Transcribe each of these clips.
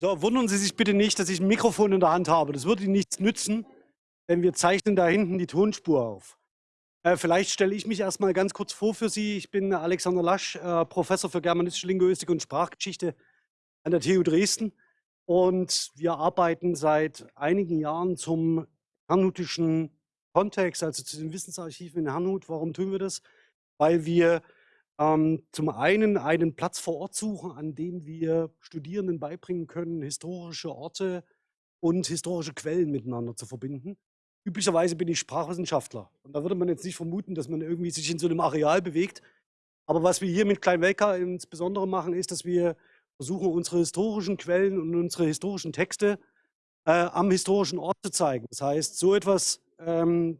So, wundern Sie sich bitte nicht, dass ich ein Mikrofon in der Hand habe. Das würde Ihnen nichts nützen, denn wir zeichnen da hinten die Tonspur auf. Äh, vielleicht stelle ich mich erst mal ganz kurz vor für Sie. Ich bin Alexander Lasch, äh, Professor für Germanistische Linguistik und Sprachgeschichte an der TU Dresden. Und wir arbeiten seit einigen Jahren zum herrnhutischen Kontext, also zu den Wissensarchiven in Herrnhut. Warum tun wir das? Weil wir ähm, zum einen einen Platz vor Ort suchen, an dem wir Studierenden beibringen können, historische Orte und historische Quellen miteinander zu verbinden. Üblicherweise bin ich Sprachwissenschaftler und da würde man jetzt nicht vermuten, dass man irgendwie sich in so einem Areal bewegt. Aber was wir hier mit Kleinwelka insbesondere machen, ist, dass wir versuchen, unsere historischen Quellen und unsere historischen Texte äh, am historischen Ort zu zeigen. Das heißt, so etwas ähm,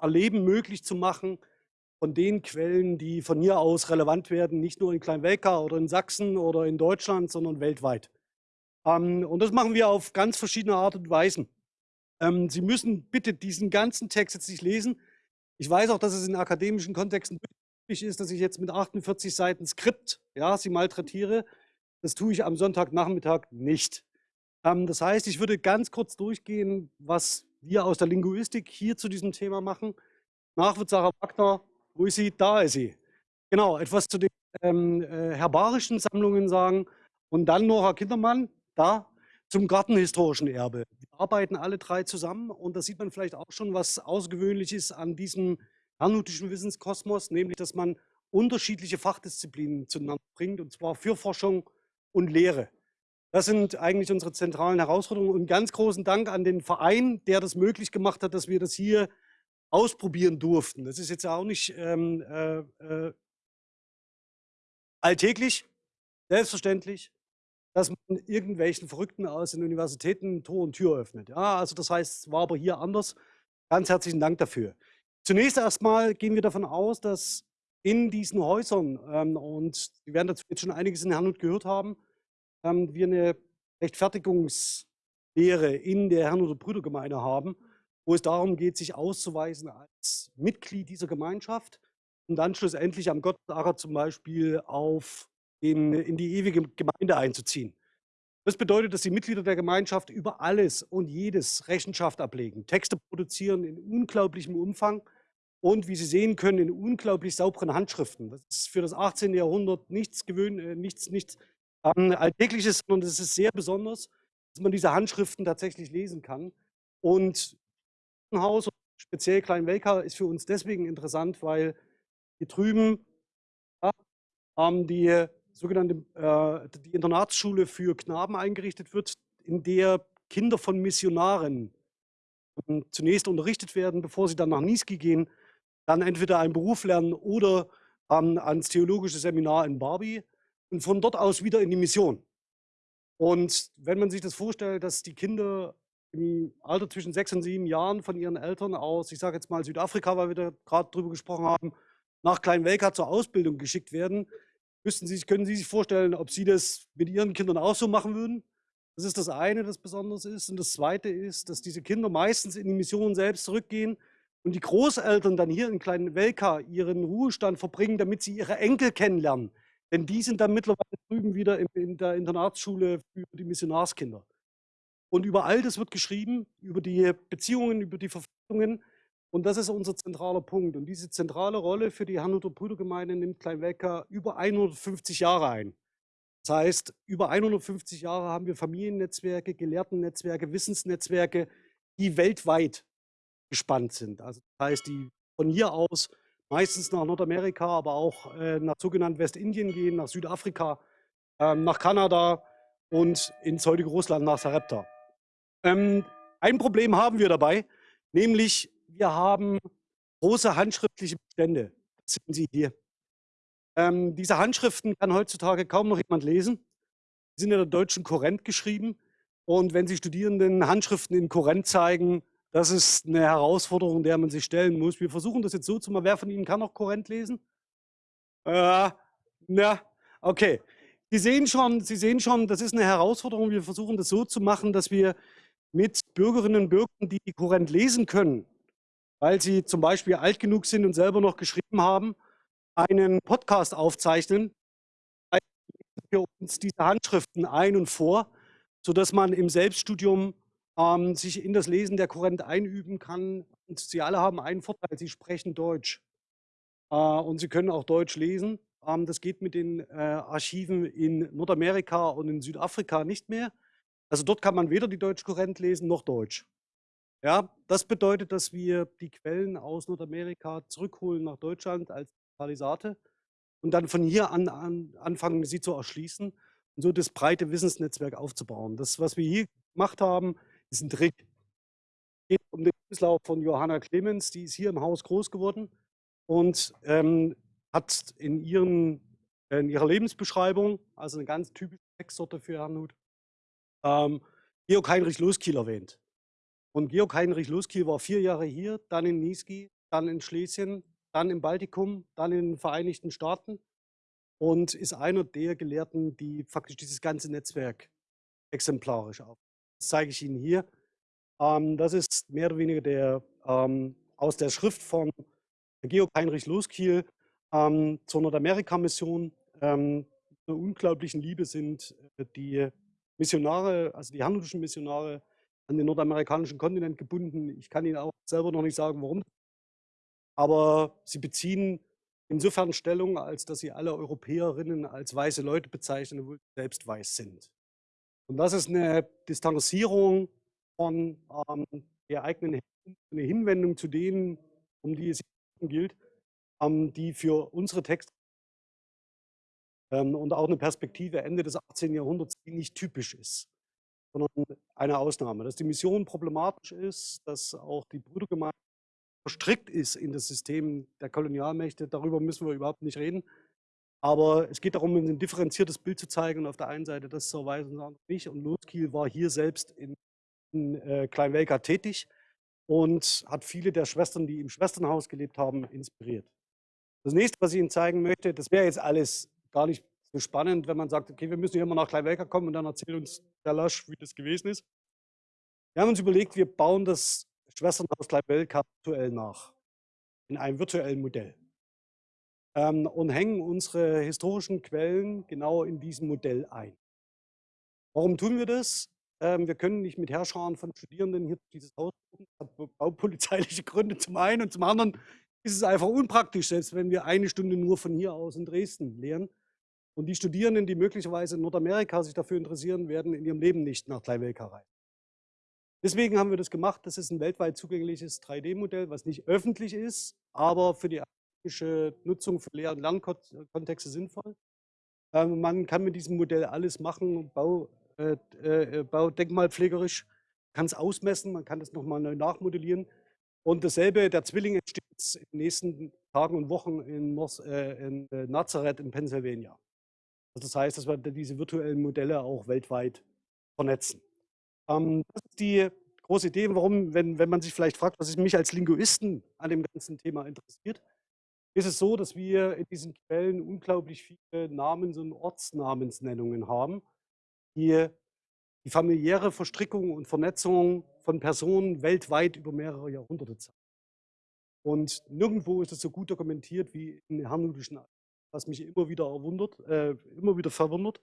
Erleben möglich zu machen, von den Quellen, die von hier aus relevant werden, nicht nur in Kleinwelka oder in Sachsen oder in Deutschland, sondern weltweit. Ähm, und das machen wir auf ganz verschiedene Art und Weisen. Ähm, Sie müssen bitte diesen ganzen Text jetzt nicht lesen. Ich weiß auch, dass es in akademischen Kontexten üblich ist, dass ich jetzt mit 48 Seiten Skript ja, Sie malträtiere. Das tue ich am Sonntagnachmittag nicht. Ähm, das heißt, ich würde ganz kurz durchgehen, was wir aus der Linguistik hier zu diesem Thema machen. Nach Sarah Wagner wo ist sie? Da ist sie. Genau, etwas zu den ähm, äh, herbarischen Sammlungen sagen. Und dann Nora Kindermann, da, zum gartenhistorischen Erbe. Wir arbeiten alle drei zusammen und da sieht man vielleicht auch schon, was außergewöhnlich ist an diesem herrnhutischen Wissenskosmos, nämlich, dass man unterschiedliche Fachdisziplinen zueinander bringt, und zwar für Forschung und Lehre. Das sind eigentlich unsere zentralen Herausforderungen. Und ganz großen Dank an den Verein, der das möglich gemacht hat, dass wir das hier ausprobieren durften. Das ist jetzt auch nicht ähm, äh, äh, alltäglich, selbstverständlich, dass man irgendwelchen Verrückten aus den Universitäten Tor und Tür öffnet. Ja, also das heißt, es war aber hier anders. Ganz herzlichen Dank dafür. Zunächst erstmal gehen wir davon aus, dass in diesen Häusern, ähm, und Sie werden dazu jetzt schon einiges in Herrnhut gehört haben, ähm, wir eine Rechtfertigungslehre in der Herrnhuter Brüdergemeinde haben wo es darum geht, sich auszuweisen als Mitglied dieser Gemeinschaft und dann schlussendlich am Gottesacher zum Beispiel auf den, in die ewige Gemeinde einzuziehen. Das bedeutet, dass die Mitglieder der Gemeinschaft über alles und jedes Rechenschaft ablegen, Texte produzieren in unglaublichem Umfang und, wie Sie sehen können, in unglaublich sauberen Handschriften. Das ist für das 18. Jahrhundert nichts, gewöhn, äh, nichts, nichts ähm, Alltägliches, sondern es ist sehr besonders, dass man diese Handschriften tatsächlich lesen kann. Und Haus, speziell Kleinwelka, ist für uns deswegen interessant, weil hier drüben ähm, die sogenannte äh, die Internatsschule für Knaben eingerichtet wird, in der Kinder von Missionaren ähm, zunächst unterrichtet werden, bevor sie dann nach Niesky gehen, dann entweder einen Beruf lernen oder ähm, ans theologische Seminar in Barbie und von dort aus wieder in die Mission. Und wenn man sich das vorstellt, dass die Kinder im Alter zwischen sechs und sieben Jahren von ihren Eltern aus, ich sage jetzt mal Südafrika, weil wir da gerade drüber gesprochen haben, nach Kleinwelka zur Ausbildung geschickt werden. Müssten Sie, können Sie sich vorstellen, ob Sie das mit Ihren Kindern auch so machen würden? Das ist das eine, das besonders ist. Und das zweite ist, dass diese Kinder meistens in die Mission selbst zurückgehen und die Großeltern dann hier in Kleinwelka ihren Ruhestand verbringen, damit sie ihre Enkel kennenlernen. Denn die sind dann mittlerweile drüben wieder in der Internatsschule für die Missionarskinder. Und über all das wird geschrieben, über die Beziehungen, über die Verpflichtungen. Und das ist unser zentraler Punkt. Und diese zentrale Rolle für die Herrnhuter Brüdergemeinde nimmt Kleinwelker über 150 Jahre ein. Das heißt, über 150 Jahre haben wir Familiennetzwerke, Gelehrtennetzwerke, Wissensnetzwerke, die weltweit gespannt sind. Also das heißt, die von hier aus meistens nach Nordamerika, aber auch äh, nach sogenannten Westindien gehen, nach Südafrika, äh, nach Kanada und ins heutige Russland, nach Sarepta. Ähm, ein Problem haben wir dabei, nämlich wir haben große handschriftliche Bestände. Das sehen Sie hier. Ähm, diese Handschriften kann heutzutage kaum noch jemand lesen. Sie sind in der deutschen Korrent geschrieben. Und wenn Sie Studierenden Handschriften in Korrent zeigen, das ist eine Herausforderung, der man sich stellen muss. Wir versuchen das jetzt so zu machen. Wer von Ihnen kann noch Korrent lesen? Äh, na, okay. Sie sehen schon, Sie sehen schon, das ist eine Herausforderung. Wir versuchen das so zu machen, dass wir mit Bürgerinnen und Bürgern, die Kurrent lesen können, weil sie zum Beispiel alt genug sind und selber noch geschrieben haben, einen Podcast aufzeichnen, wir uns diese Handschriften ein und vor sodass man im Selbststudium ähm, sich in das Lesen der Kurrent einüben kann. Und sie alle haben einen Vorteil, sie sprechen Deutsch. Äh, und sie können auch Deutsch lesen. Ähm, das geht mit den äh, Archiven in Nordamerika und in Südafrika nicht mehr. Also dort kann man weder die Deutschkurrent lesen noch Deutsch. Ja, das bedeutet, dass wir die Quellen aus Nordamerika zurückholen nach Deutschland als Digitalisate und dann von hier an, an anfangen, sie zu erschließen und so das breite Wissensnetzwerk aufzubauen. Das, was wir hier gemacht haben, ist ein Trick. Es geht um den Lebenslauf von Johanna Clemens, die ist hier im Haus groß geworden und ähm, hat in, ihren, in ihrer Lebensbeschreibung, also eine ganz typische Textsorte für Herrn Huth, ähm, Georg Heinrich Loskiel erwähnt. Und Georg Heinrich Loskiel war vier Jahre hier, dann in Niesky, dann in Schlesien, dann im Baltikum, dann in den Vereinigten Staaten und ist einer der Gelehrten, die faktisch dieses ganze Netzwerk exemplarisch auf. Das zeige ich Ihnen hier. Ähm, das ist mehr oder weniger der, ähm, aus der Schrift von Georg Heinrich Loskiel ähm, zur Nordamerika-Mission. Ähm, unglaublichen Liebe sind äh, die Missionare, also die handelischen Missionare, an den nordamerikanischen Kontinent gebunden. Ich kann Ihnen auch selber noch nicht sagen, warum. Aber sie beziehen insofern Stellung, als dass sie alle Europäerinnen als weiße Leute bezeichnen, obwohl sie selbst weiß sind. Und das ist eine Distanzierung von ähm, der eigenen eine Hinwendung zu denen, um die es gilt, ähm, die für unsere Texte und auch eine Perspektive Ende des 18. Jahrhunderts, die nicht typisch ist sondern eine Ausnahme. Dass die Mission problematisch ist, dass auch die Brüdergemeinde verstrickt ist in das System der Kolonialmächte, darüber müssen wir überhaupt nicht reden. Aber es geht darum, ein differenziertes Bild zu zeigen und auf der einen Seite das zu erweisen und nicht. Und Loskiel war hier selbst in, in äh, Kleinwelka tätig und hat viele der Schwestern, die im Schwesternhaus gelebt haben, inspiriert. Das nächste, was ich Ihnen zeigen möchte, das wäre jetzt alles gar nicht so spannend, wenn man sagt, okay, wir müssen hier mal nach Kleinwelker kommen und dann erzählt uns der Lasch, wie das gewesen ist. Wir haben uns überlegt, wir bauen das Schwesternhaus Kleinwelker virtuell nach, in einem virtuellen Modell. Ähm, und hängen unsere historischen Quellen genau in diesem Modell ein. Warum tun wir das? Ähm, wir können nicht mit Herrscharen von Studierenden hier dieses Haus Das hat baupolizeiliche Gründe zum einen und zum anderen ist es einfach unpraktisch, selbst wenn wir eine Stunde nur von hier aus in Dresden lehren. Und die Studierenden, die möglicherweise in Nordamerika sich dafür interessieren, werden in ihrem Leben nicht nach Kleinwelka reisen. Deswegen haben wir das gemacht. Das ist ein weltweit zugängliches 3D-Modell, was nicht öffentlich ist, aber für die akademische Nutzung für Lehr- und Lernkontexte sinnvoll. Ähm, man kann mit diesem Modell alles machen, Bau, äh, äh, Bau denkmalpflegerisch, kann es ausmessen, man kann es nochmal neu nachmodellieren. Und dasselbe, der Zwilling entsteht in den nächsten Tagen und Wochen in, Mos, äh, in äh, Nazareth in Pennsylvania. Also das heißt, dass wir diese virtuellen Modelle auch weltweit vernetzen. Ähm, das ist die große Idee, warum, wenn, wenn man sich vielleicht fragt, was mich als Linguisten an dem ganzen Thema interessiert, ist es so, dass wir in diesen Quellen unglaublich viele Namens- und Ortsnamensnennungen haben, die die familiäre Verstrickung und Vernetzung von Personen weltweit über mehrere Jahrhunderte zeigen. Und nirgendwo ist es so gut dokumentiert wie in herrnhutischen was mich immer wieder erwundert, äh, immer wieder verwundert.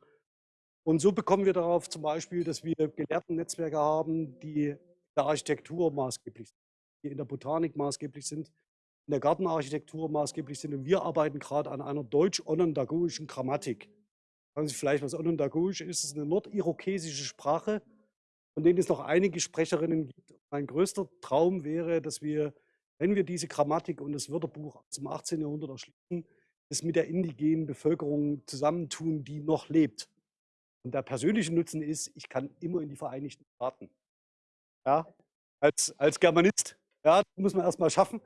Und so bekommen wir darauf zum Beispiel, dass wir Gelehrten-Netzwerke haben, die in der Architektur maßgeblich sind, die in der Botanik maßgeblich sind, in der Gartenarchitektur maßgeblich sind. Und wir arbeiten gerade an einer deutsch-onondagogischen Grammatik. Fragen Sie vielleicht, was onondagogisch ist? Es ist eine nordirokesische Sprache, von denen es noch einige Sprecherinnen gibt. Mein größter Traum wäre, dass wir, wenn wir diese Grammatik und das Wörterbuch aus dem 18. Jahrhundert erschließen, es mit der indigenen Bevölkerung zusammentun, die noch lebt. Und der persönliche Nutzen ist, ich kann immer in die Vereinigten Staaten. Ja, als, als Germanist, ja, muss man erstmal schaffen.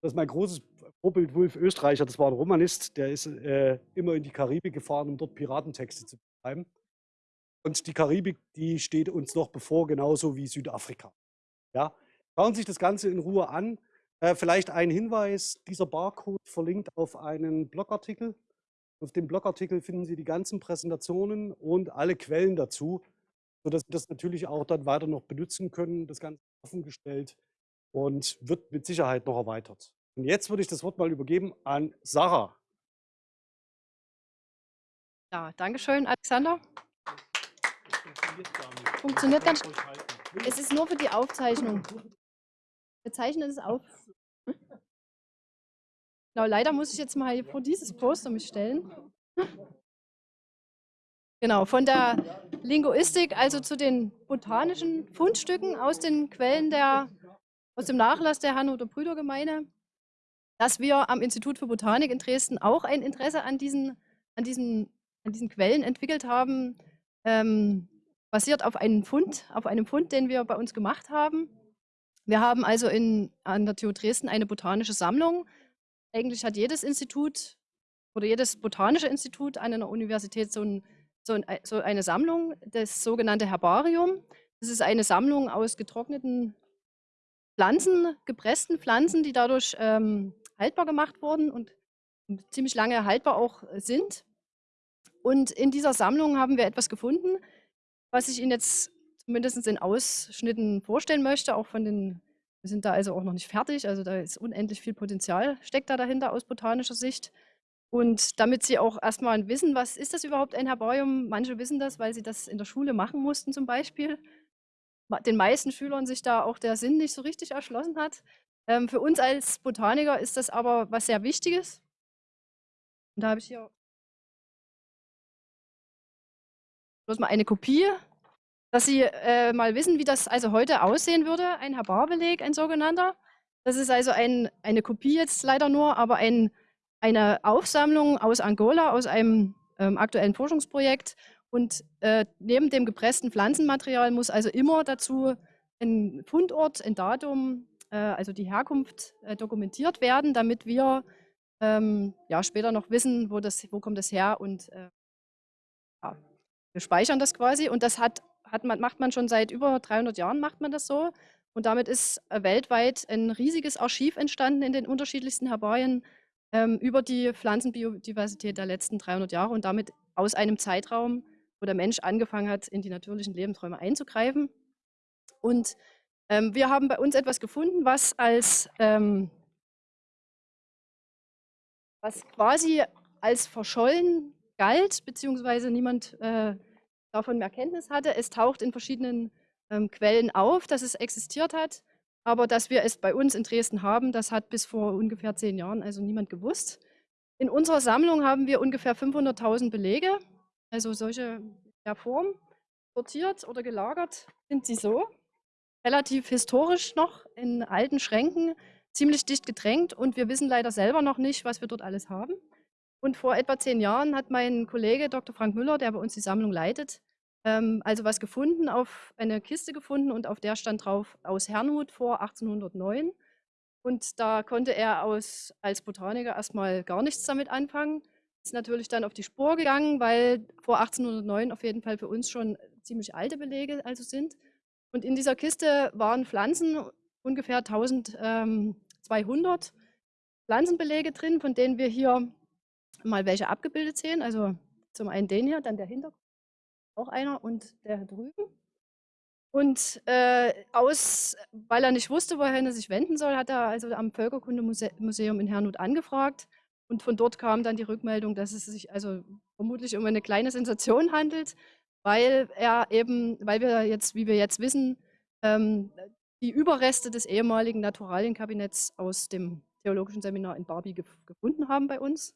Das ist mein großes Vorbild Wolf Österreicher, das war ein Romanist, der ist äh, immer in die Karibik gefahren, um dort Piratentexte zu betreiben. Und die Karibik, die steht uns noch bevor, genauso wie Südafrika. Ja, schauen Sie sich das Ganze in Ruhe an. Äh, vielleicht ein Hinweis, dieser Barcode verlinkt auf einen Blogartikel. Auf dem Blogartikel finden Sie die ganzen Präsentationen und alle Quellen dazu, sodass Sie das natürlich auch dann weiter noch benutzen können. Das Ganze offengestellt und wird mit Sicherheit noch erweitert. Und jetzt würde ich das Wort mal übergeben an Sarah. Ja, Dankeschön, Alexander. Funktioniert gar nicht. Es ist nur für die Aufzeichnung. Wir zeichnen es auf. Genau, leider muss ich jetzt mal vor dieses Poster mich stellen. Genau, von der Linguistik, also zu den botanischen Fundstücken aus den Quellen der, aus dem Nachlass der Hannover Brüdergemeinde, dass wir am Institut für Botanik in Dresden auch ein Interesse an diesen, an diesen, an diesen Quellen entwickelt haben, ähm, basiert auf einem Fund, auf einem Fund, den wir bei uns gemacht haben. Wir haben also in, an der TU Dresden eine botanische Sammlung. Eigentlich hat jedes Institut oder jedes botanische Institut an einer Universität so ein so, ein, so eine Sammlung, das sogenannte Herbarium. Das ist eine Sammlung aus getrockneten Pflanzen, gepressten Pflanzen, die dadurch ähm, haltbar gemacht wurden und ziemlich lange haltbar auch sind. Und in dieser Sammlung haben wir etwas gefunden, was ich Ihnen jetzt zumindest in Ausschnitten vorstellen möchte, auch von den, wir sind da also auch noch nicht fertig, also da ist unendlich viel Potenzial, steckt da dahinter aus botanischer Sicht. Und damit Sie auch erstmal wissen, was ist das überhaupt ein Herbarium? Manche wissen das, weil sie das in der Schule machen mussten zum Beispiel. Den meisten Schülern sich da auch der Sinn nicht so richtig erschlossen hat. Ähm, für uns als Botaniker ist das aber was sehr Wichtiges. Und da habe ich hier bloß mal eine Kopie, dass Sie äh, mal wissen, wie das also heute aussehen würde, ein Herbarbeleg, ein sogenannter. Das ist also ein, eine Kopie jetzt leider nur, aber ein eine Aufsammlung aus Angola, aus einem ähm, aktuellen Forschungsprojekt. Und äh, neben dem gepressten Pflanzenmaterial muss also immer dazu ein Fundort, ein Datum, äh, also die Herkunft äh, dokumentiert werden, damit wir ähm, ja, später noch wissen, wo, das, wo kommt das her und äh, ja, wir speichern das quasi. Und das hat man, macht man schon seit über 300 Jahren, macht man das so. Und damit ist äh, weltweit ein riesiges Archiv entstanden in den unterschiedlichsten Herbarien ähm, über die Pflanzenbiodiversität der letzten 300 Jahre und damit aus einem Zeitraum, wo der Mensch angefangen hat, in die natürlichen Lebensräume einzugreifen. Und ähm, wir haben bei uns etwas gefunden, was als ähm, was quasi als verschollen galt, beziehungsweise niemand äh, davon mehr Kenntnis hatte. Es taucht in verschiedenen ähm, Quellen auf, dass es existiert hat. Aber dass wir es bei uns in Dresden haben, das hat bis vor ungefähr zehn Jahren also niemand gewusst. In unserer Sammlung haben wir ungefähr 500.000 Belege, also solche der Form. Sortiert oder gelagert sind sie so. Relativ historisch noch in alten Schränken, ziemlich dicht gedrängt und wir wissen leider selber noch nicht, was wir dort alles haben. Und vor etwa zehn Jahren hat mein Kollege Dr. Frank Müller, der bei uns die Sammlung leitet, ähm, also was gefunden, auf eine Kiste gefunden und auf der stand drauf aus Herrnhut vor 1809. Und da konnte er aus, als Botaniker erstmal gar nichts damit anfangen. Ist natürlich dann auf die Spur gegangen, weil vor 1809 auf jeden Fall für uns schon ziemlich alte Belege also sind. Und in dieser Kiste waren Pflanzen, ungefähr 1200 ähm, Pflanzenbelege drin, von denen wir hier mal welche abgebildet sehen. Also zum einen den hier, dann der Hintergrund auch einer und der drüben. Und äh, aus, weil er nicht wusste, wohin er sich wenden soll, hat er also am Völkerkundemuseum in Herrnhut angefragt. Und von dort kam dann die Rückmeldung, dass es sich also vermutlich um eine kleine Sensation handelt, weil er eben, weil wir jetzt, wie wir jetzt wissen, ähm, die Überreste des ehemaligen Naturalienkabinetts aus dem theologischen Seminar in Barbie gef gefunden haben bei uns.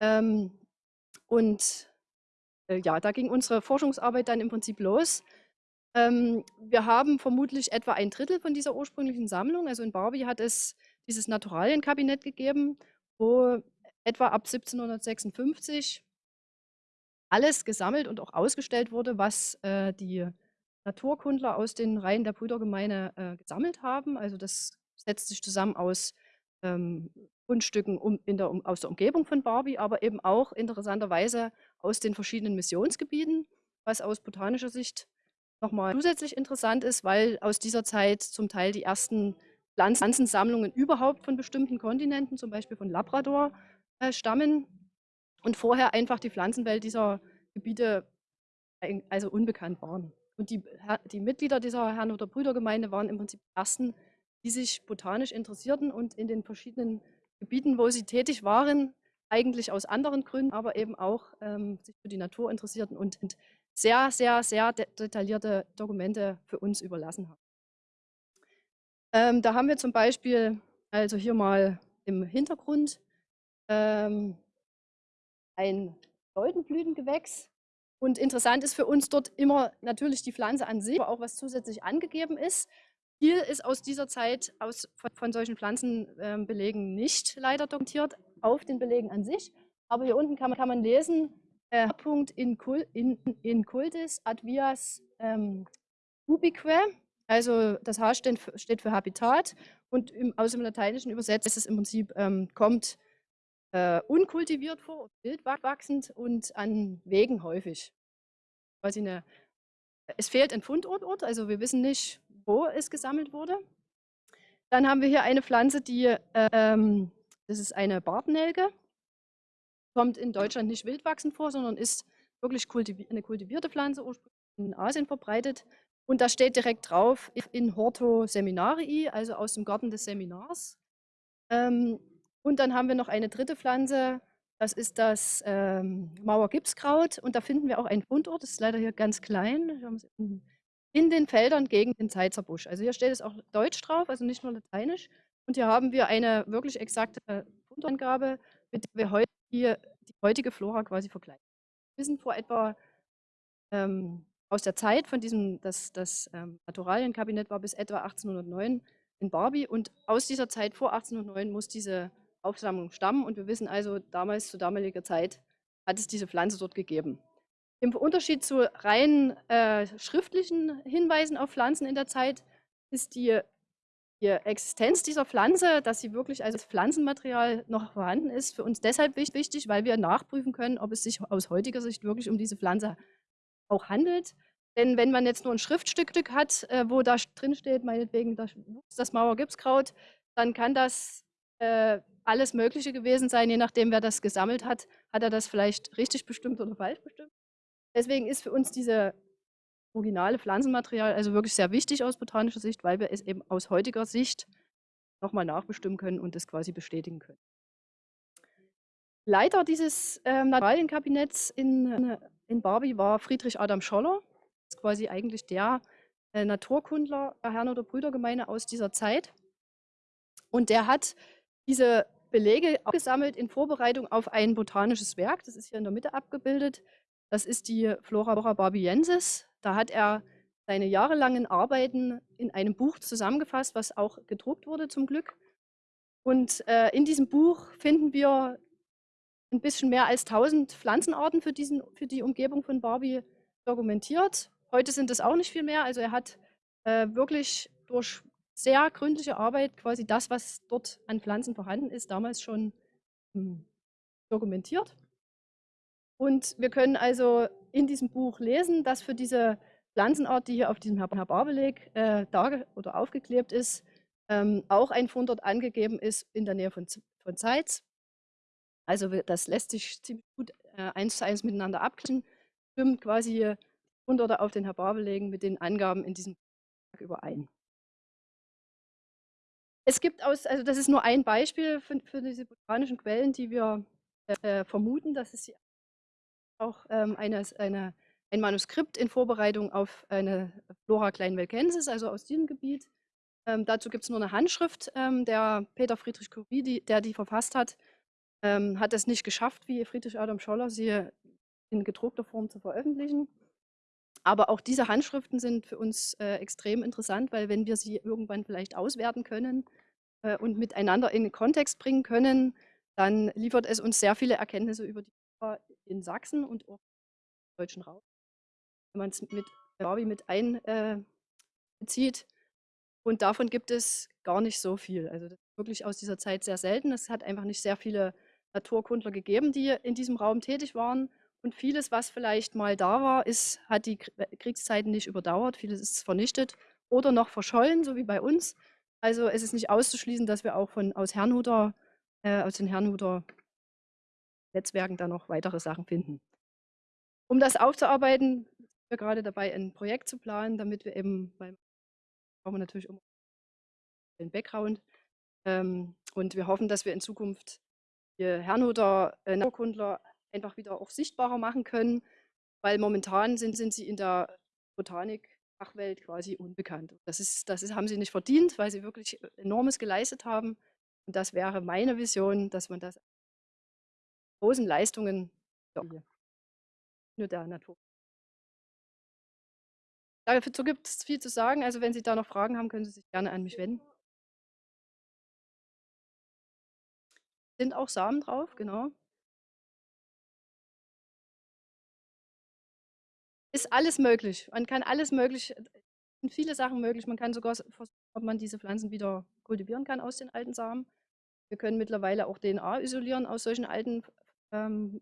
Ähm, und äh, ja, da ging unsere Forschungsarbeit dann im Prinzip los. Ähm, wir haben vermutlich etwa ein Drittel von dieser ursprünglichen Sammlung. Also in Barbie hat es dieses Naturalienkabinett gegeben, wo etwa ab 1756 alles gesammelt und auch ausgestellt wurde, was äh, die Naturkundler aus den Reihen der Brüdergemeine äh, gesammelt haben. Also das setzt sich zusammen aus ähm, Fundstücken um, der, um, aus der Umgebung von Barbie, aber eben auch interessanterweise aus den verschiedenen Missionsgebieten, was aus botanischer Sicht nochmal zusätzlich interessant ist, weil aus dieser Zeit zum Teil die ersten Pflanzensammlungen überhaupt von bestimmten Kontinenten, zum Beispiel von Labrador, äh, stammen und vorher einfach die Pflanzenwelt dieser Gebiete also unbekannt waren. Und die, die Mitglieder dieser Herrn- oder Brüdergemeinde waren im Prinzip die ersten, die sich botanisch interessierten und in den verschiedenen Gebieten, wo sie tätig waren, eigentlich aus anderen Gründen, aber eben auch ähm, sich für die Natur interessierten und sehr, sehr, sehr de detaillierte Dokumente für uns überlassen haben. Ähm, da haben wir zum Beispiel, also hier mal im Hintergrund, ähm, ein Goldenblütengewächs. Und interessant ist für uns dort immer natürlich die Pflanze an sich, aber auch was zusätzlich angegeben ist. Viel ist aus dieser Zeit aus, von, von solchen Pflanzenbelegen ähm, nicht leider dokumentiert auf den Belegen an sich. Aber hier unten kann man, kann man lesen, äh, Punkt in, in, in cultis advias ähm, ubique, also das H steht steht für Habitat und im, aus dem Lateinischen übersetzt ist es im Prinzip, ähm, kommt äh, unkultiviert vor, wild wachsend und an Wegen häufig. Quasi eine, es fehlt ein Fundort, also wir wissen nicht, wo es gesammelt wurde. Dann haben wir hier eine Pflanze, die, ähm, das ist eine Bartnelke, kommt in Deutschland nicht wild wachsend vor, sondern ist wirklich kultivi eine kultivierte Pflanze, ursprünglich in Asien verbreitet. Und da steht direkt drauf, in Horto Seminarii, also aus dem Garten des Seminars. Ähm, und dann haben wir noch eine dritte Pflanze, das ist das ähm, Mauergipskraut. Und da finden wir auch einen Fundort, das ist leider hier ganz klein, in den Feldern gegen den Zeitzerbusch. Also hier steht es auch Deutsch drauf, also nicht nur Lateinisch. Und hier haben wir eine wirklich exakte Fundortangabe, mit der wir heute die, die heutige Flora quasi vergleichen. Wir sind vor etwa ähm, aus der Zeit von diesem, das, das ähm, Naturalienkabinett war bis etwa 1809 in Barbie und aus dieser Zeit vor 1809 muss diese Aufsammlung stammen und wir wissen also, damals zu damaliger Zeit hat es diese Pflanze dort gegeben. Im Unterschied zu rein äh, schriftlichen Hinweisen auf Pflanzen in der Zeit ist die, die, Existenz dieser Pflanze, dass sie wirklich als Pflanzenmaterial noch vorhanden ist, für uns deshalb wichtig, weil wir nachprüfen können, ob es sich aus heutiger Sicht wirklich um diese Pflanze auch handelt. Denn wenn man jetzt nur ein Schriftstück hat, äh, wo da drin steht, meinetwegen das, das Mauergipskraut, dann kann das äh, alles Mögliche gewesen sein, je nachdem, wer das gesammelt hat, hat er das vielleicht richtig bestimmt oder falsch bestimmt. Deswegen ist für uns diese originale Pflanzenmaterial also wirklich sehr wichtig aus botanischer Sicht, weil wir es eben aus heutiger Sicht nochmal nachbestimmen können und das quasi bestätigen können. Leiter dieses ähm, Naturalienkabinetts in in Barbie war Friedrich Adam Scholler. Das ist quasi eigentlich der äh, Naturkundler der Herrn- oder Brüdergemeine aus dieser Zeit. Und der hat diese Belege gesammelt in Vorbereitung auf ein botanisches Werk. Das ist hier in der Mitte abgebildet. Das ist die Flora barbiensis. Da hat er seine jahrelangen Arbeiten in einem Buch zusammengefasst, was auch gedruckt wurde zum Glück. Und äh, in diesem Buch finden wir ein bisschen mehr als 1000 Pflanzenarten für, diesen, für die Umgebung von Barbie dokumentiert. Heute sind es auch nicht viel mehr. Also er hat äh, wirklich durch sehr gründliche Arbeit quasi das, was dort an Pflanzen vorhanden ist, damals schon hm, dokumentiert. Und wir können also in diesem Buch lesen, dass für diese Pflanzenart, die hier auf diesem Herbarbeleg äh, oder aufgeklebt ist, ähm, auch ein Fundort angegeben ist in der Nähe von, von Zeitz. Also das lässt sich ziemlich gut äh, eins zu eins miteinander abgleichen, stimmt quasi Hunderte auf den Herbarbelegen mit den Angaben in diesem überein. Es gibt aus, also das ist nur ein Beispiel für, für diese botanischen Quellen, die wir äh, vermuten, dass es auch ähm, eine, eine, ein Manuskript in Vorbereitung auf eine Flora Kleinwelkensis, also aus diesem Gebiet. Ähm, dazu gibt es nur eine Handschrift, ähm, der Peter Friedrich Curie, die, der die verfasst hat ähm, hat es nicht geschafft, wie Friedrich Adam Scholler sie in gedruckter Form zu veröffentlichen. Aber auch diese Handschriften sind für uns äh, extrem interessant, weil wenn wir sie irgendwann vielleicht auswerten können äh, und miteinander in den Kontext bringen können, dann liefert es uns sehr viele Erkenntnisse über die Flora in Sachsen und auch im deutschen Raum. Wenn man es mit Barbie mit einbezieht. Äh, und davon gibt es gar nicht so viel. Also das ist wirklich aus dieser Zeit sehr selten. Es hat einfach nicht sehr viele Naturkundler gegeben, die in diesem Raum tätig waren. Und vieles, was vielleicht mal da war, ist, hat die äh, Kriegszeiten nicht überdauert. Vieles ist vernichtet oder noch verschollen, so wie bei uns. Also es ist nicht auszuschließen, dass wir auch von, aus, Herrnhuter, äh, aus den Herrnhuter Netzwerken da noch weitere Sachen finden. Um das aufzuarbeiten, sind wir gerade dabei, ein Projekt zu planen, damit wir eben, weil brauchen wir natürlich immer den Background, ähm, und wir hoffen, dass wir in Zukunft die Herrnhuter äh, Naturkundler einfach wieder auch sichtbarer machen können, weil momentan sind, sind sie in der Botanik-Fachwelt quasi unbekannt. Das, ist, das ist, haben sie nicht verdient, weil sie wirklich enormes geleistet haben. Und das wäre meine Vision, dass man das großen Leistungen nur der Natur. Dazu gibt es viel zu sagen. Also wenn Sie da noch Fragen haben, können Sie sich gerne an mich wenden. Sind auch Samen drauf, genau. Ist alles möglich. Man kann alles möglich, sind viele Sachen möglich. Man kann sogar versuchen, ob man diese Pflanzen wieder kultivieren kann aus den alten Samen. Wir können mittlerweile auch DNA isolieren aus solchen alten ähm,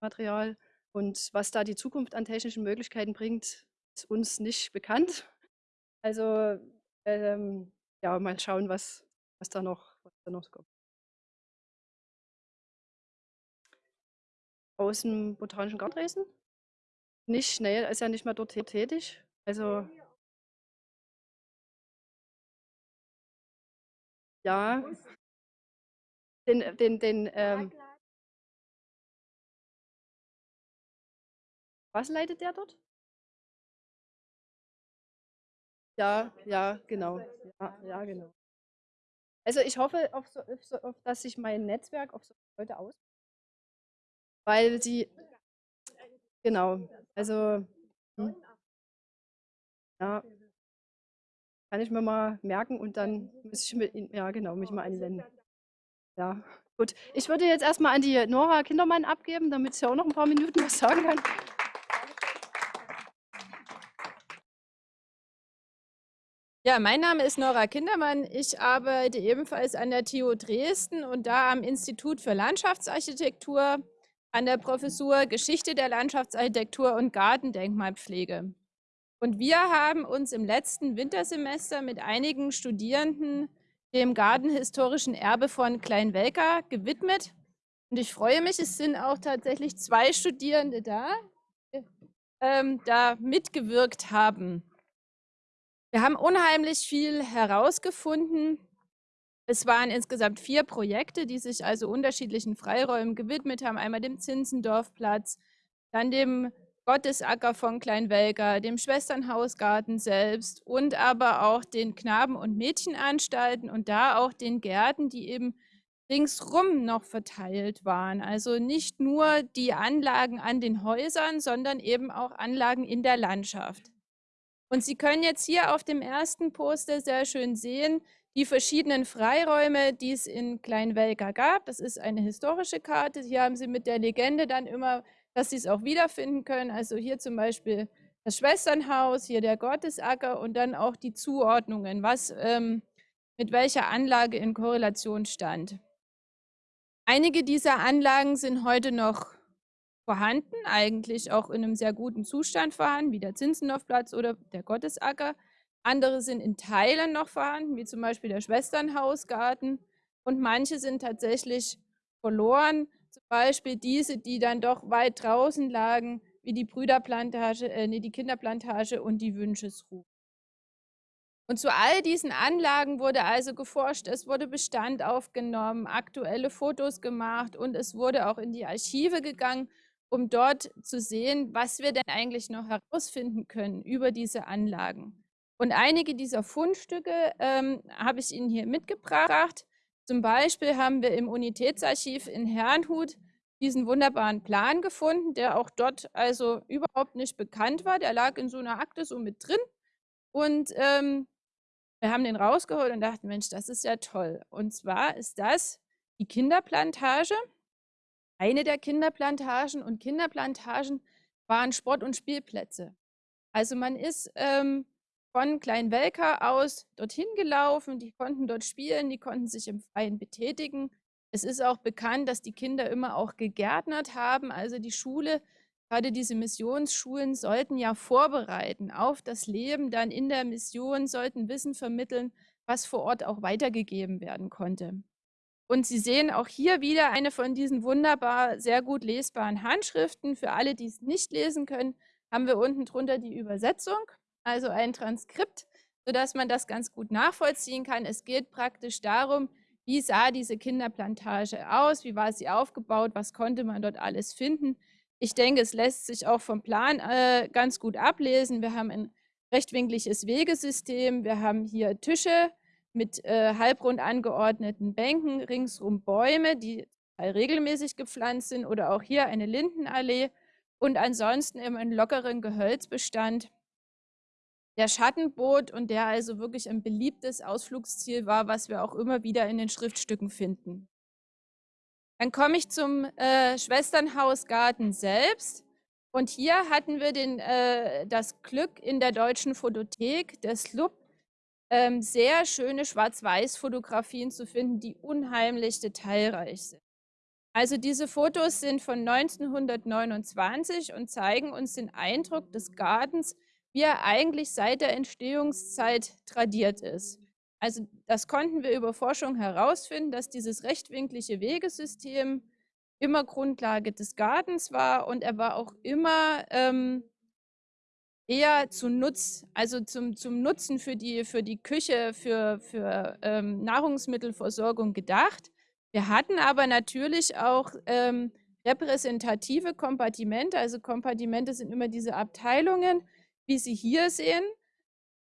Material. Und was da die Zukunft an technischen Möglichkeiten bringt, ist uns nicht bekannt. Also ähm, ja, mal schauen, was, was, da noch, was da noch kommt. Aus dem Botanischen Garten? Nicht, er ist ja nicht mehr dort tätig. Also ja, den, den, den ähm, was leitet der dort? Ja, ja, genau. Ja, ja, genau. Also ich hoffe, auf so, auf so, auf, dass sich mein Netzwerk auf so Leute aus, weil sie, genau, also hm, ja, kann ich mir mal merken und dann muss ich mit, ja genau, mich mal anwenden. Ja, gut. Ich würde jetzt erstmal an die Nora Kindermann abgeben, damit sie auch noch ein paar Minuten was sagen kann. Ja, mein Name ist Nora Kindermann. Ich arbeite ebenfalls an der TU Dresden und da am Institut für Landschaftsarchitektur an der Professur Geschichte der Landschaftsarchitektur und Gartendenkmalpflege. Und wir haben uns im letzten Wintersemester mit einigen Studierenden dem gartenhistorischen Erbe von Kleinwelka gewidmet. Und ich freue mich, es sind auch tatsächlich zwei Studierende da, ähm, da mitgewirkt haben. Wir haben unheimlich viel herausgefunden. Es waren insgesamt vier Projekte, die sich also unterschiedlichen Freiräumen gewidmet haben. Einmal dem Zinsendorfplatz, dann dem Gottesacker von Kleinwelger, dem Schwesternhausgarten selbst und aber auch den Knaben- und Mädchenanstalten und da auch den Gärten, die eben ringsrum noch verteilt waren. Also nicht nur die Anlagen an den Häusern, sondern eben auch Anlagen in der Landschaft. Und Sie können jetzt hier auf dem ersten Poster sehr schön sehen, die verschiedenen Freiräume, die es in Kleinwelka gab. Das ist eine historische Karte. Hier haben Sie mit der Legende dann immer, dass Sie es auch wiederfinden können. Also hier zum Beispiel das Schwesternhaus, hier der Gottesacker und dann auch die Zuordnungen, was ähm, mit welcher Anlage in Korrelation stand. Einige dieser Anlagen sind heute noch vorhanden, eigentlich auch in einem sehr guten Zustand vorhanden, wie der Zinzendorfplatz oder der Gottesacker. Andere sind in Teilen noch vorhanden, wie zum Beispiel der Schwesternhausgarten. Und manche sind tatsächlich verloren, zum Beispiel diese, die dann doch weit draußen lagen, wie die Brüderplantage, äh, nee, die Kinderplantage und die Wünschesruhe. Und zu all diesen Anlagen wurde also geforscht, es wurde Bestand aufgenommen, aktuelle Fotos gemacht und es wurde auch in die Archive gegangen um dort zu sehen, was wir denn eigentlich noch herausfinden können über diese Anlagen. Und einige dieser Fundstücke ähm, habe ich Ihnen hier mitgebracht. Zum Beispiel haben wir im Unitätsarchiv in Herrnhut diesen wunderbaren Plan gefunden, der auch dort also überhaupt nicht bekannt war. Der lag in so einer Akte so mit drin. Und ähm, wir haben den rausgeholt und dachten, Mensch, das ist ja toll. Und zwar ist das die Kinderplantage eine der Kinderplantagen und Kinderplantagen waren Sport- und Spielplätze. Also man ist ähm, von Kleinwelka aus dorthin gelaufen, die konnten dort spielen, die konnten sich im Freien betätigen. Es ist auch bekannt, dass die Kinder immer auch gegärtnert haben. Also die Schule, gerade diese Missionsschulen, sollten ja vorbereiten auf das Leben dann in der Mission, sollten Wissen vermitteln, was vor Ort auch weitergegeben werden konnte. Und Sie sehen auch hier wieder eine von diesen wunderbar sehr gut lesbaren Handschriften. Für alle, die es nicht lesen können, haben wir unten drunter die Übersetzung, also ein Transkript, sodass man das ganz gut nachvollziehen kann. Es geht praktisch darum, wie sah diese Kinderplantage aus, wie war sie aufgebaut, was konnte man dort alles finden. Ich denke, es lässt sich auch vom Plan äh, ganz gut ablesen. Wir haben ein rechtwinkliges Wegesystem, wir haben hier Tische mit äh, halbrund angeordneten Bänken, ringsum Bäume, die regelmäßig gepflanzt sind oder auch hier eine Lindenallee und ansonsten immer einen lockeren Gehölzbestand, der Schatten bot und der also wirklich ein beliebtes Ausflugsziel war, was wir auch immer wieder in den Schriftstücken finden. Dann komme ich zum äh, Schwesternhausgarten selbst. Und hier hatten wir den, äh, das Glück in der Deutschen Fotothek des LUB, ähm, sehr schöne Schwarz-Weiß-Fotografien zu finden, die unheimlich detailreich sind. Also diese Fotos sind von 1929 und zeigen uns den Eindruck des Gartens, wie er eigentlich seit der Entstehungszeit tradiert ist. Also das konnten wir über Forschung herausfinden, dass dieses rechtwinklige Wegesystem immer Grundlage des Gartens war und er war auch immer ähm, eher zu Nutz, also zum, zum Nutzen für die, für die Küche, für, für ähm, Nahrungsmittelversorgung gedacht. Wir hatten aber natürlich auch ähm, repräsentative Kompartimente. Also Kompartimente sind immer diese Abteilungen, wie Sie hier sehen,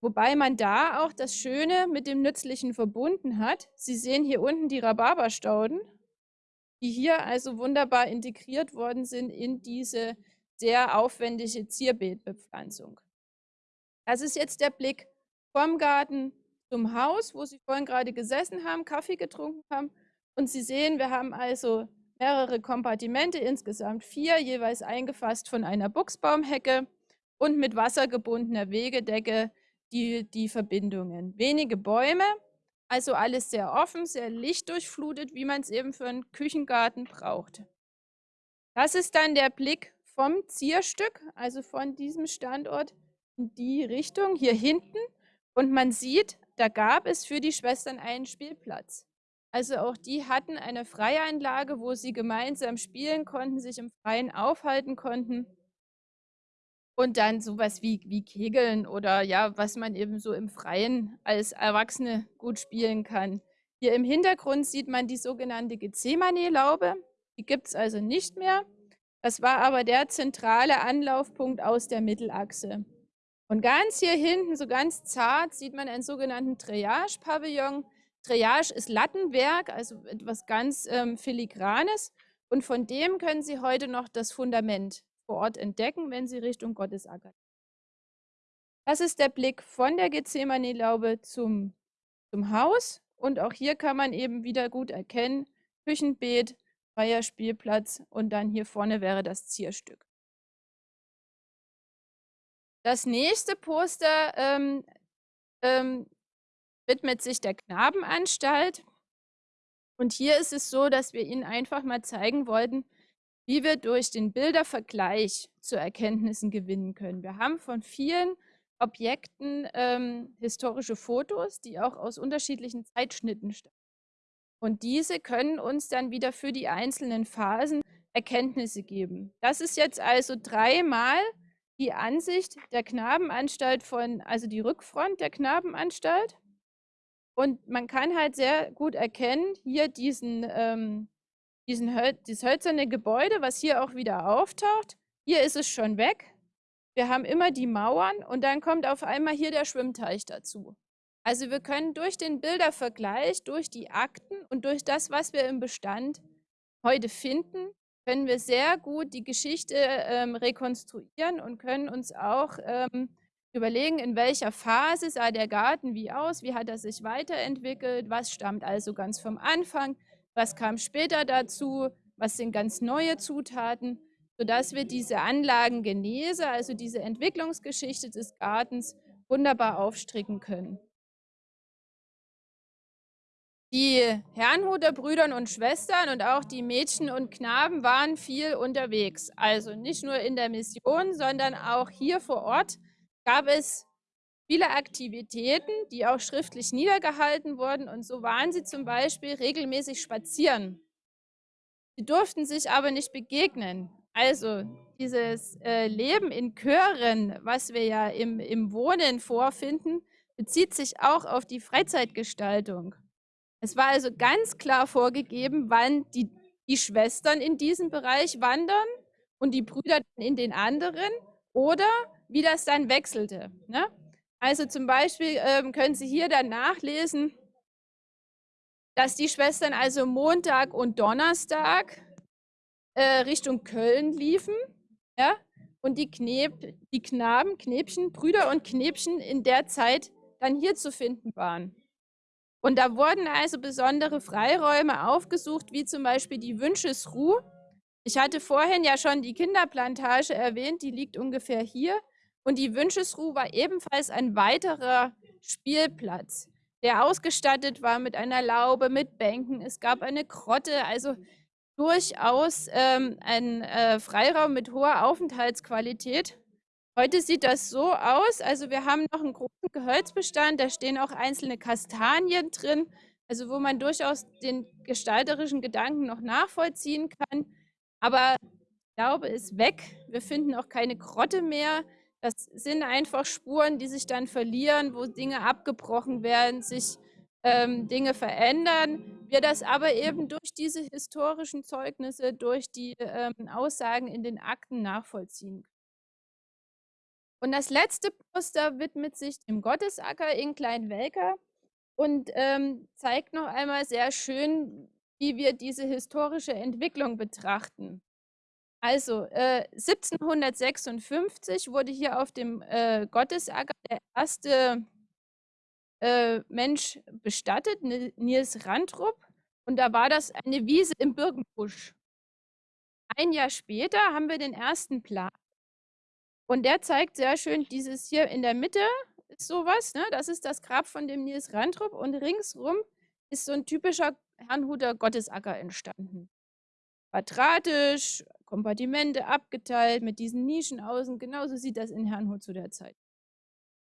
wobei man da auch das Schöne mit dem Nützlichen verbunden hat. Sie sehen hier unten die Rhabarberstauden, die hier also wunderbar integriert worden sind in diese sehr aufwendige Zierbeetbepflanzung. Das ist jetzt der Blick vom Garten zum Haus, wo Sie vorhin gerade gesessen haben, Kaffee getrunken haben und Sie sehen, wir haben also mehrere Kompartimente, insgesamt vier, jeweils eingefasst von einer Buchsbaumhecke und mit wassergebundener Wegedecke die, die Verbindungen. Wenige Bäume, also alles sehr offen, sehr lichtdurchflutet, wie man es eben für einen Küchengarten braucht. Das ist dann der Blick vom Zierstück, also von diesem Standort in die Richtung, hier hinten. Und man sieht, da gab es für die Schwestern einen Spielplatz. Also auch die hatten eine Freieinlage, wo sie gemeinsam spielen konnten, sich im Freien aufhalten konnten. Und dann sowas wie, wie Kegeln oder ja, was man eben so im Freien als Erwachsene gut spielen kann. Hier im Hintergrund sieht man die sogenannte Gethsemane-Laube. Die gibt es also nicht mehr. Das war aber der zentrale Anlaufpunkt aus der Mittelachse. Und ganz hier hinten, so ganz zart, sieht man einen sogenannten Triage-Pavillon. Triage ist Lattenwerk, also etwas ganz ähm, Filigranes. Und von dem können Sie heute noch das Fundament vor Ort entdecken, wenn Sie Richtung Gottesacker. Das ist der Blick von der Gethsemane-Laube zum, zum Haus. Und auch hier kann man eben wieder gut erkennen, Küchenbeet, freier Spielplatz und dann hier vorne wäre das Zierstück. Das nächste Poster ähm, ähm, widmet sich der Knabenanstalt. Und hier ist es so, dass wir Ihnen einfach mal zeigen wollten, wie wir durch den Bildervergleich zu Erkenntnissen gewinnen können. Wir haben von vielen Objekten ähm, historische Fotos, die auch aus unterschiedlichen Zeitschnitten stammen. Und diese können uns dann wieder für die einzelnen Phasen Erkenntnisse geben. Das ist jetzt also dreimal die Ansicht der Knabenanstalt von, also die Rückfront der Knabenanstalt. Und man kann halt sehr gut erkennen, hier diesen, ähm, diesen dieses hölzerne Gebäude, was hier auch wieder auftaucht. Hier ist es schon weg. Wir haben immer die Mauern und dann kommt auf einmal hier der Schwimmteich dazu. Also wir können durch den Bildervergleich, durch die Akten und durch das, was wir im Bestand heute finden, können wir sehr gut die Geschichte ähm, rekonstruieren und können uns auch ähm, überlegen, in welcher Phase sah der Garten wie aus, wie hat er sich weiterentwickelt, was stammt also ganz vom Anfang, was kam später dazu, was sind ganz neue Zutaten, sodass wir diese Anlagengenese, also diese Entwicklungsgeschichte des Gartens, wunderbar aufstricken können. Die Herrnhuter Brüdern und Schwestern und auch die Mädchen und Knaben waren viel unterwegs. Also nicht nur in der Mission, sondern auch hier vor Ort gab es viele Aktivitäten, die auch schriftlich niedergehalten wurden. Und so waren sie zum Beispiel regelmäßig spazieren. Sie durften sich aber nicht begegnen. Also dieses äh, Leben in Chören, was wir ja im, im Wohnen vorfinden, bezieht sich auch auf die Freizeitgestaltung. Es war also ganz klar vorgegeben, wann die, die Schwestern in diesem Bereich wandern und die Brüder in den anderen oder wie das dann wechselte. Ne? Also zum Beispiel ähm, können Sie hier dann nachlesen, dass die Schwestern also Montag und Donnerstag äh, Richtung Köln liefen, ja, und die, Kneb, die Knaben, Knäbchen, Brüder und Knäbchen in der Zeit dann hier zu finden waren. Und da wurden also besondere Freiräume aufgesucht, wie zum Beispiel die Wünschesruh. Ich hatte vorhin ja schon die Kinderplantage erwähnt, die liegt ungefähr hier. Und die Wünschesruh war ebenfalls ein weiterer Spielplatz, der ausgestattet war mit einer Laube, mit Bänken. Es gab eine Grotte, also durchaus ähm, ein äh, Freiraum mit hoher Aufenthaltsqualität. Heute sieht das so aus, also wir haben noch einen großen Gehölzbestand, da stehen auch einzelne Kastanien drin, also wo man durchaus den gestalterischen Gedanken noch nachvollziehen kann. Aber glaube, ist weg. Wir finden auch keine Grotte mehr. Das sind einfach Spuren, die sich dann verlieren, wo Dinge abgebrochen werden, sich ähm, Dinge verändern. Wir das aber eben durch diese historischen Zeugnisse, durch die ähm, Aussagen in den Akten nachvollziehen Und das letzte Poster widmet sich dem Gottesacker in Kleinwelker und ähm, zeigt noch einmal sehr schön, wie wir diese historische Entwicklung betrachten. Also äh, 1756 wurde hier auf dem äh, Gottesacker der erste äh, Mensch bestattet, Nils Randrup. Und da war das eine Wiese im Birkenbusch. Ein Jahr später haben wir den ersten Plan. Und der zeigt sehr schön dieses hier in der Mitte ist sowas. Ne? Das ist das Grab von dem Nils Randrup. Und ringsrum ist so ein typischer Herrnhuter Gottesacker entstanden. Quadratisch, Kompartimente abgeteilt mit diesen Nischen außen. Genauso sieht das in Herrnhut zu der Zeit.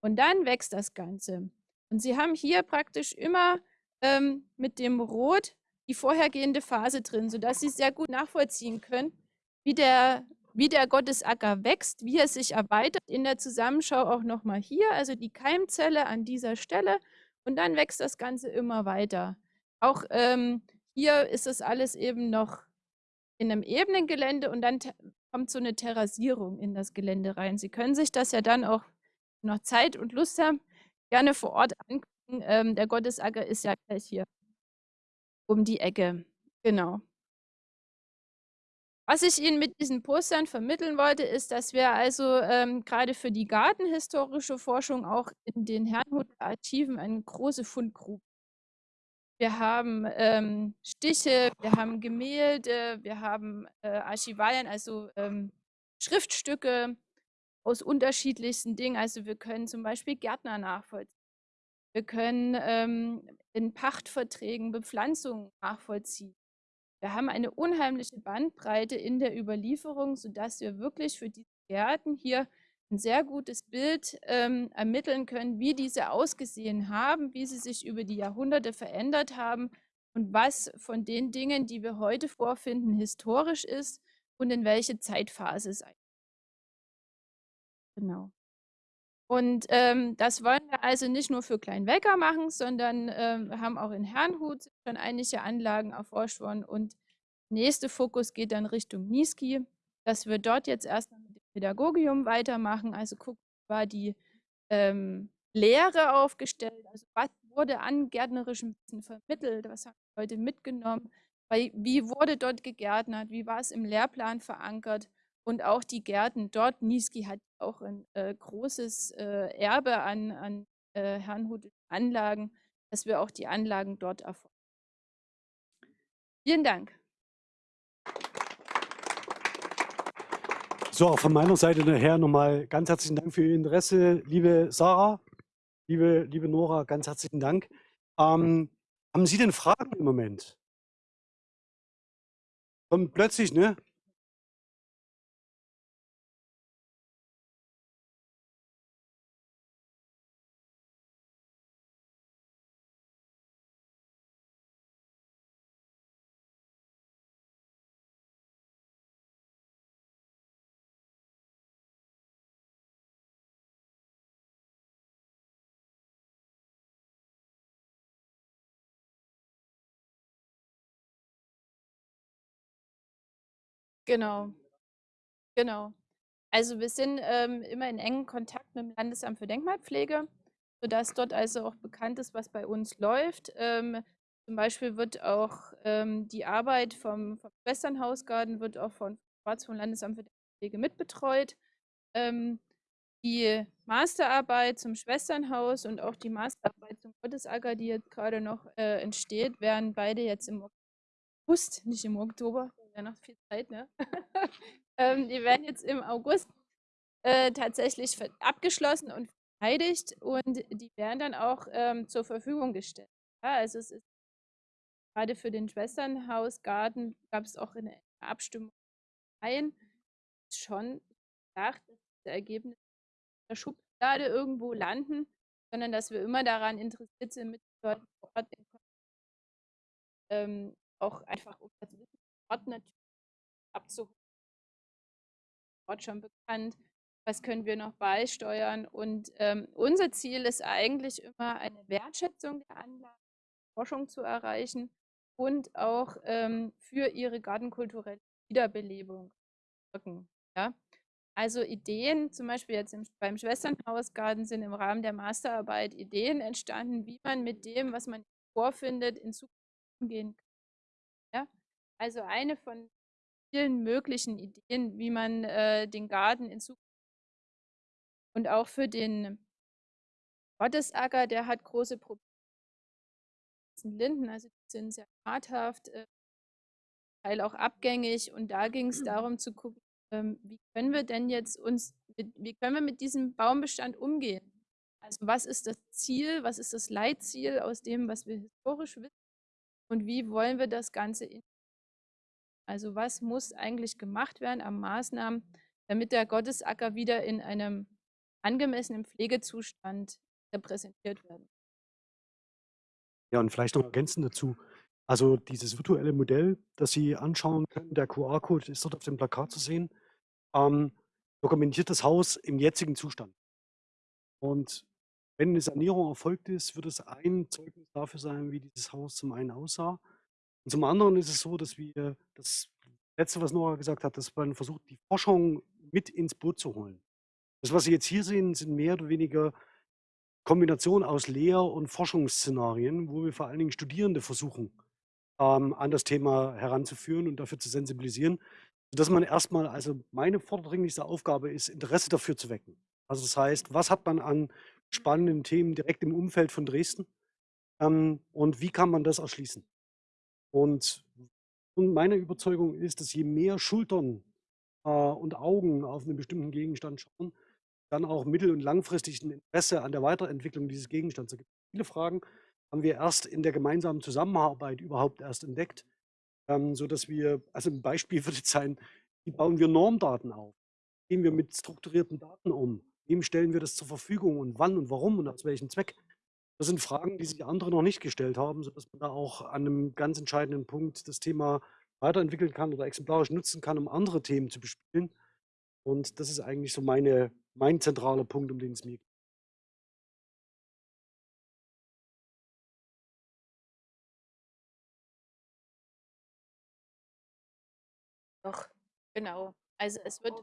Und dann wächst das Ganze. Und Sie haben hier praktisch immer ähm, mit dem Rot die vorhergehende Phase drin, sodass Sie sehr gut nachvollziehen können, wie der, wie der Gottesacker wächst, wie er sich erweitert. In der Zusammenschau auch nochmal hier, also die Keimzelle an dieser Stelle. Und dann wächst das Ganze immer weiter. Auch ähm, hier ist das alles eben noch in einem ebenen Gelände und dann kommt so eine Terrassierung in das Gelände rein. Sie können sich das ja dann auch noch Zeit und Lust haben, gerne vor Ort angucken. Ähm, der Gottesacker ist ja gleich hier um die Ecke. Genau. Was ich Ihnen mit diesen Postern vermitteln wollte, ist, dass wir also ähm, gerade für die gartenhistorische Forschung auch in den Herrnhuter Archiven eine große Fundgrube. Wir haben ähm, Stiche, wir haben Gemälde, wir haben äh, Archivalien, also ähm, Schriftstücke, aus unterschiedlichsten Dingen. Also wir können zum Beispiel Gärtner nachvollziehen. Wir können ähm, in Pachtverträgen Bepflanzungen nachvollziehen. Wir haben eine unheimliche Bandbreite in der Überlieferung, sodass wir wirklich für die Gärten hier ein sehr gutes Bild ähm, ermitteln können, wie diese ausgesehen haben, wie sie sich über die Jahrhunderte verändert haben und was von den Dingen, die wir heute vorfinden, historisch ist und in welche Zeitphase es Genau. Und ähm, das wollen wir also nicht nur für Kleinwecker machen, sondern ähm, wir haben auch in Herrnhut schon einige Anlagen erforscht worden. Und der nächste Fokus geht dann Richtung Niski, dass wir dort jetzt erstmal mit dem Pädagogium weitermachen. Also gucken, war die ähm, Lehre aufgestellt, also was wurde an gärtnerischem Wissen vermittelt, was haben die Leute mitgenommen, wie wurde dort gegärtnert, wie war es im Lehrplan verankert und auch die Gärten dort. Niski hat auch ein äh, großes äh, Erbe an, an äh, Herrnhut Anlagen, dass wir auch die Anlagen dort erforschen. Vielen Dank. So, von meiner Seite nachher nochmal ganz herzlichen Dank für Ihr Interesse, liebe Sarah, liebe, liebe Nora, ganz herzlichen Dank. Ähm, haben Sie denn Fragen im Moment? Kommt plötzlich, ne? Genau. Genau. Also wir sind ähm, immer in engem Kontakt mit dem Landesamt für Denkmalpflege, sodass dort also auch bekannt ist, was bei uns läuft. Ähm, zum Beispiel wird auch ähm, die Arbeit vom, vom Schwesternhausgarten wird auch von vom Landesamt für Denkmalpflege mitbetreut. Ähm, die Masterarbeit zum Schwesternhaus und auch die Masterarbeit zum Gottesacker, die jetzt gerade noch äh, entsteht, werden beide jetzt im August, nicht im Oktober, ja noch viel Zeit, ne? ähm, die werden jetzt im August äh, tatsächlich abgeschlossen und verteidigt und die werden dann auch ähm, zur Verfügung gestellt. Ja, also es ist gerade für den Schwesternhausgarten gab es auch eine Abstimmung ein, schon gedacht, dass diese Ergebnisse der Schublade irgendwo landen, sondern dass wir immer daran interessiert sind, mit Leuten vor Ort ähm, auch einfach um das Wissen Ort natürlich abzuholen. Ort schon bekannt, was können wir noch beisteuern und ähm, unser Ziel ist eigentlich immer eine Wertschätzung der Anlage, Forschung zu erreichen und auch ähm, für ihre gartenkulturelle Wiederbelebung wirken. Ja? Also Ideen, zum Beispiel jetzt im, beim Schwesternhausgarten sind im Rahmen der Masterarbeit Ideen entstanden, wie man mit dem, was man vorfindet, in Zukunft umgehen kann. Also eine von vielen möglichen Ideen, wie man äh, den Garten in Zukunft und auch für den Gottesacker, der hat große Probleme. Linden, also die sind sehr schadhaft, äh, Teil auch abgängig und da ging es darum zu gucken, ähm, wie können wir denn jetzt uns, mit, wie können wir mit diesem Baumbestand umgehen? Also was ist das Ziel, was ist das Leitziel aus dem, was wir historisch wissen und wie wollen wir das Ganze in also was muss eigentlich gemacht werden an Maßnahmen, damit der Gottesacker wieder in einem angemessenen Pflegezustand repräsentiert werden. Ja, und vielleicht noch ergänzend dazu. Also dieses virtuelle Modell, das Sie anschauen können, der QR-Code ist dort auf dem Plakat zu sehen ähm, dokumentiert das Haus im jetzigen Zustand. Und wenn eine Sanierung erfolgt ist, wird es ein Zeugnis dafür sein, wie dieses Haus zum einen aussah. Und zum anderen ist es so, dass wir das Letzte, was Nora gesagt hat, dass man versucht, die Forschung mit ins Boot zu holen. Das, was Sie jetzt hier sehen, sind mehr oder weniger Kombinationen aus Lehr- und Forschungsszenarien, wo wir vor allen Dingen Studierende versuchen, ähm, an das Thema heranzuführen und dafür zu sensibilisieren dass man erstmal, also meine vordringlichste Aufgabe ist, Interesse dafür zu wecken. Also das heißt, was hat man an spannenden Themen direkt im Umfeld von Dresden ähm, und wie kann man das erschließen? Und, und, meine Überzeugung ist, dass je mehr Schultern äh, und Augen auf einen bestimmten Gegenstand schauen, dann auch mittel- und langfristig ein Interesse an der Weiterentwicklung dieses Gegenstands. Da gibt es viele Fragen, haben wir erst in der gemeinsamen Zusammenarbeit überhaupt erst entdeckt ähm, sodass wir, also ein Beispiel würde sein, wie bauen wir Normdaten auf? Gehen wir mit strukturierten Daten um? Wem stellen wir das zur Verfügung und wann und warum und aus welchem Zweck? Das sind Fragen, die sich andere noch nicht gestellt haben, sodass man da auch an einem ganz entscheidenden Punkt das Thema weiterentwickeln kann oder exemplarisch nutzen kann, um andere Themen zu bespielen. Und das ist eigentlich so meine, mein zentraler Punkt, um den es mir geht. Doch, genau. Also es wird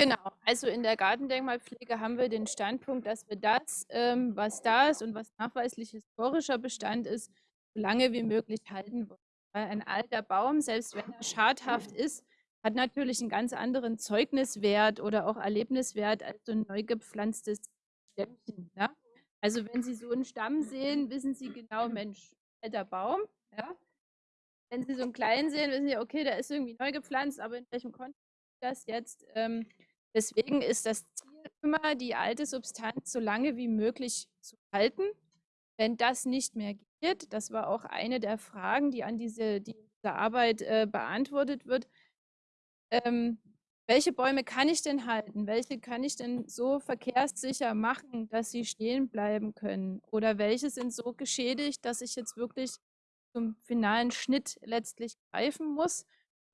Genau, also in der Gartendenkmalpflege haben wir den Standpunkt, dass wir das, ähm, was da ist und was nachweislich historischer Bestand ist, so lange wie möglich halten wollen. Weil ein alter Baum, selbst wenn er schadhaft ist, hat natürlich einen ganz anderen Zeugniswert oder auch Erlebniswert als so ein neu gepflanztes Stämmchen. Ja? Also wenn Sie so einen Stamm sehen, wissen Sie genau, Mensch, alter Baum. Ja? Wenn Sie so einen kleinen sehen, wissen Sie, okay, der ist irgendwie neu gepflanzt, aber in welchem Kontext das jetzt? Ähm, deswegen ist das Ziel immer, die alte Substanz so lange wie möglich zu halten. Wenn das nicht mehr geht, das war auch eine der Fragen, die an diese, die diese Arbeit äh, beantwortet wird, ähm, welche Bäume kann ich denn halten? Welche kann ich denn so verkehrssicher machen, dass sie stehen bleiben können? Oder welche sind so geschädigt, dass ich jetzt wirklich zum finalen Schnitt letztlich greifen muss?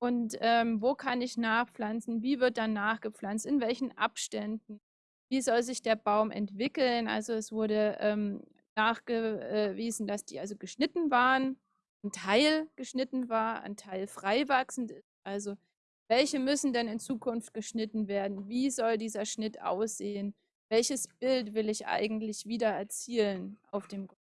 Und ähm, wo kann ich nachpflanzen? Wie wird dann nachgepflanzt? In welchen Abständen? Wie soll sich der Baum entwickeln? Also es wurde ähm, nachgewiesen, dass die also geschnitten waren ein Teil geschnitten war, ein Teil frei wachsend ist. Also welche müssen denn in Zukunft geschnitten werden? Wie soll dieser Schnitt aussehen? Welches Bild will ich eigentlich wieder erzielen auf dem Grund?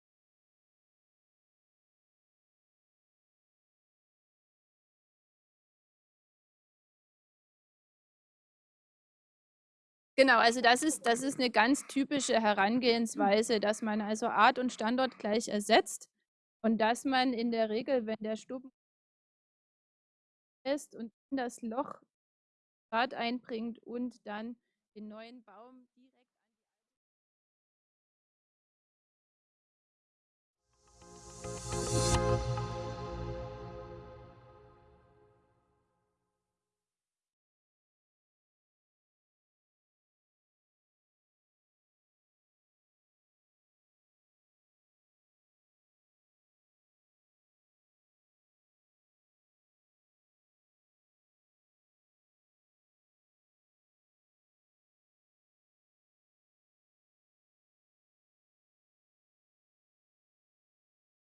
Genau, also das ist, das ist eine ganz typische Herangehensweise, dass man also Art und Standort gleich ersetzt und dass man in der Regel, wenn der Stuben ist und in das Loch Rad einbringt und dann den neuen Baum direkt an die